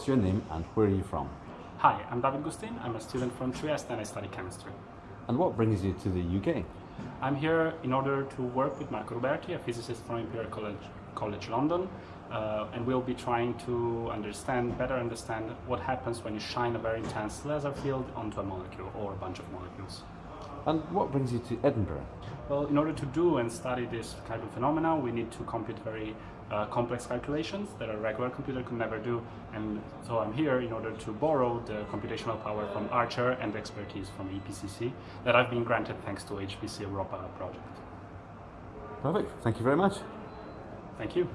what's your name and where are you from? Hi, I'm David Gustin. I'm a student from Trieste and I study chemistry. And what brings you to the UK? I'm here in order to work with Marco Ruberti, a physicist from Imperial College, College London, uh, and we'll be trying to understand, better understand what happens when you shine a very intense laser field onto a molecule or a bunch of molecules. And what brings you to Edinburgh? Well, in order to do and study this kind of phenomena, we need to compute very uh, complex calculations that a regular computer could never do. And so I'm here in order to borrow the computational power from Archer and the expertise from EPCC that I've been granted thanks to HPC Europa project. Perfect. Thank you very much. Thank you.